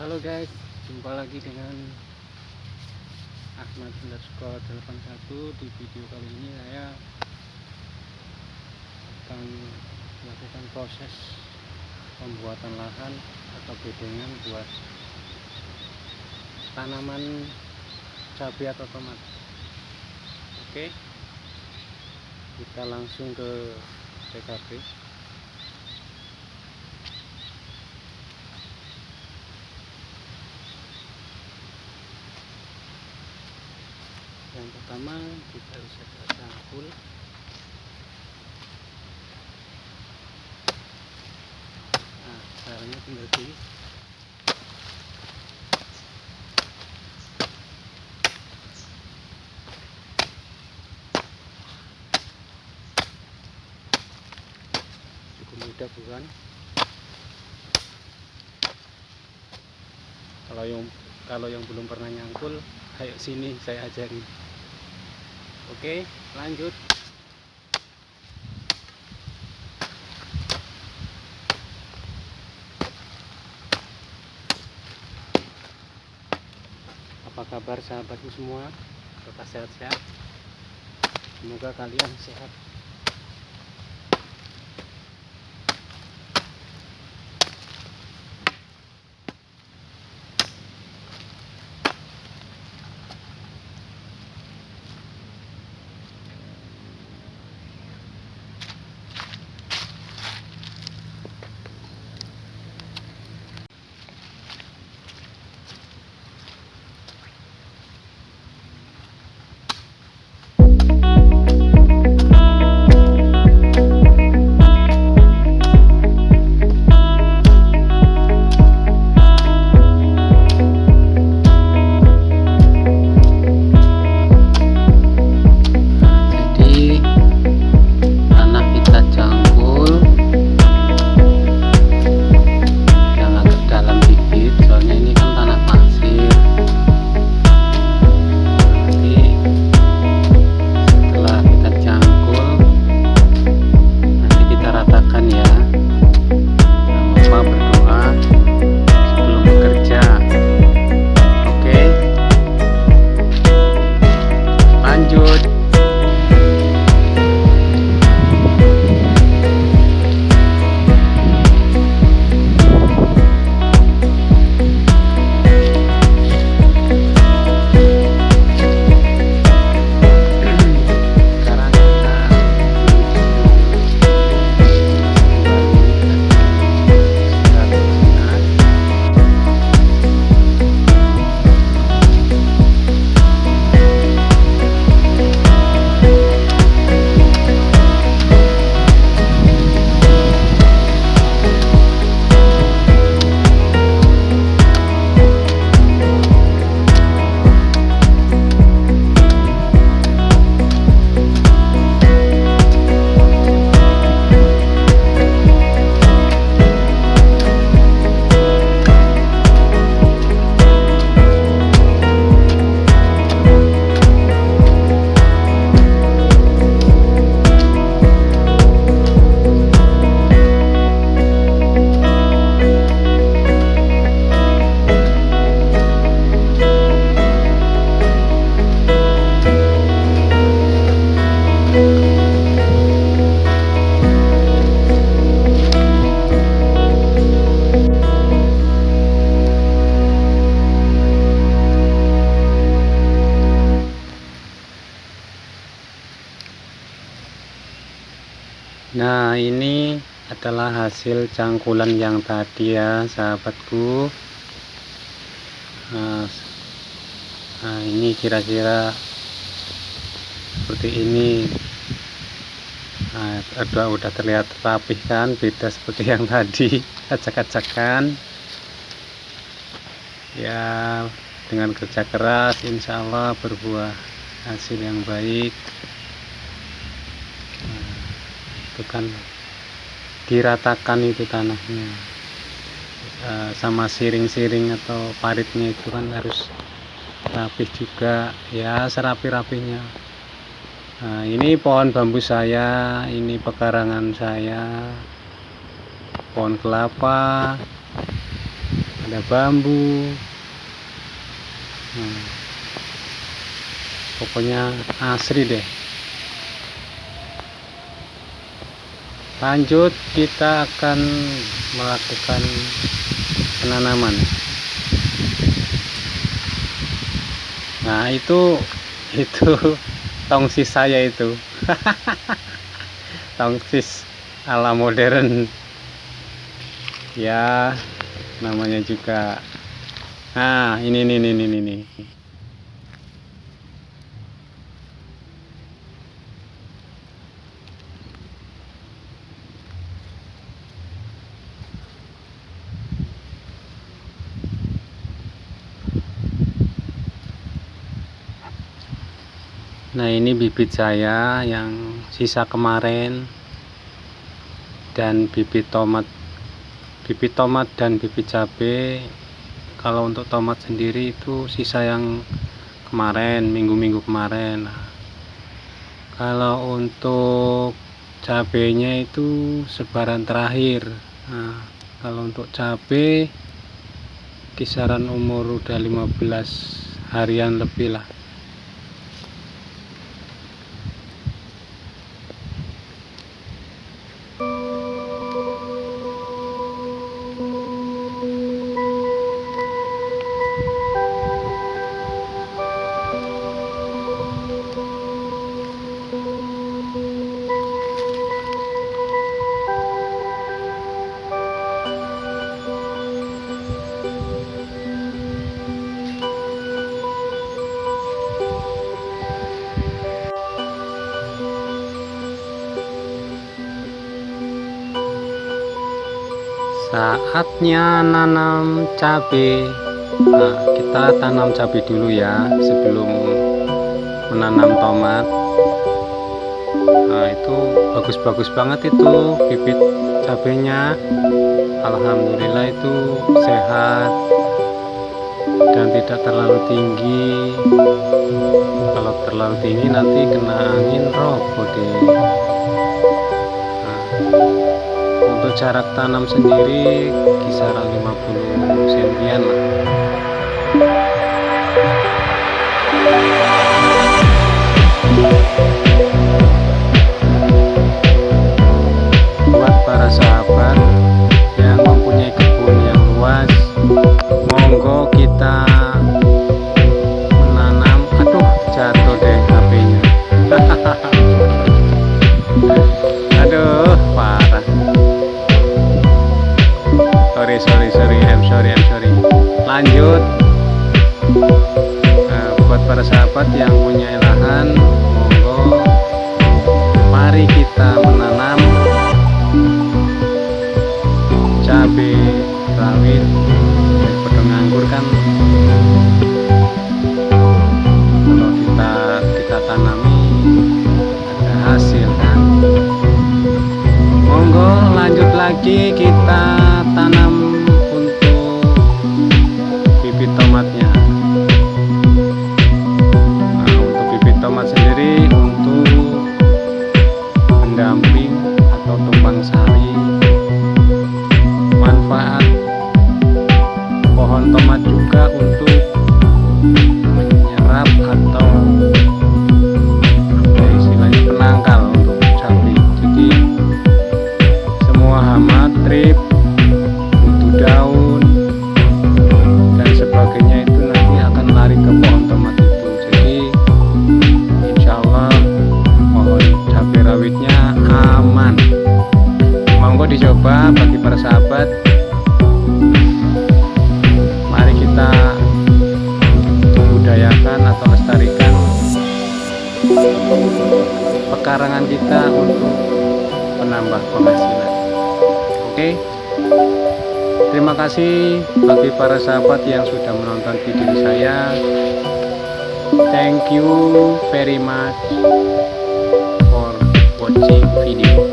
Halo guys, jumpa lagi dengan Ahmad underscore 81 Di video kali ini saya akan melakukan proses pembuatan lahan atau bedengan buat tanaman cabai atau tomat. Oke, kita langsung ke TKP yang pertama kita bisa cangkul nah caranya tinggal di cukup mudah bukan? Kalau yang kalau yang belum pernah nyangkul ayo sini saya ajari oke lanjut. Apa kabar sahabatku semua? Tetap sehat-sehat? Semoga kalian sehat adalah hasil cangkulan yang tadi ya sahabatku. Nah, nah, ini kira-kira seperti ini. Nah udah, udah terlihat rapih kan beda seperti yang tadi. Acak-acakan. Ya dengan kerja keras insya Allah berbuah hasil yang baik. Nah, itu kan diratakan itu tanahnya. Eh, sama siring-siring atau paritnya itu kan harus rapih juga. Ya serapi-rapinya. Nah, ini pohon bambu saya ini pekarangan saya. Pohon kelapa ada bambu. Hmm. pokoknya asri deh lanjut kita akan melakukan penanaman. Nah itu itu tongsis saya itu. Tongsis ala modern. Ya namanya juga. Nah ini ini ini ini, ini. Nah ini bibit saya yang sisa kemarin dan bibit tomat bibit tomat dan bibit cabai kalau untuk tomat sendiri itu sisa yang kemarin minggu-minggu kemarin. Nah, kalau untuk cabenya itu sebaran terakhir. Nah, kalau untuk cabai kisaran umur udah 15 harian lebih lah saatnya nanam cabai nah kita tanam cabai dulu ya sebelum menanam tomat. Nah itu bagus-bagus banget itu bibit cabenya. Alhamdulillah itu sehat dan tidak terlalu tinggi. Kalau terlalu tinggi nanti kena angin roboh deh untuk jarak tanam sendiri kisaran 50 cm lah sorry I'm sorry. Lanjut. Nah, buat para sahabat yang punya lahan monggo. Mari kita menanam cabai rawit dan pedang anggur kan. Kalau kita kita tanami ada hasil kan. Monggo lanjut lagi kita aman. Monggo dicoba bagi para sahabat. Mari kita budayakan atau lestarikan pekarangan kita untuk menambah penghasilan. Oke? Terima kasih bagi para sahabat yang sudah menonton video saya. Thank you very much 可以点。